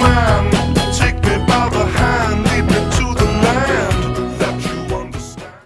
mami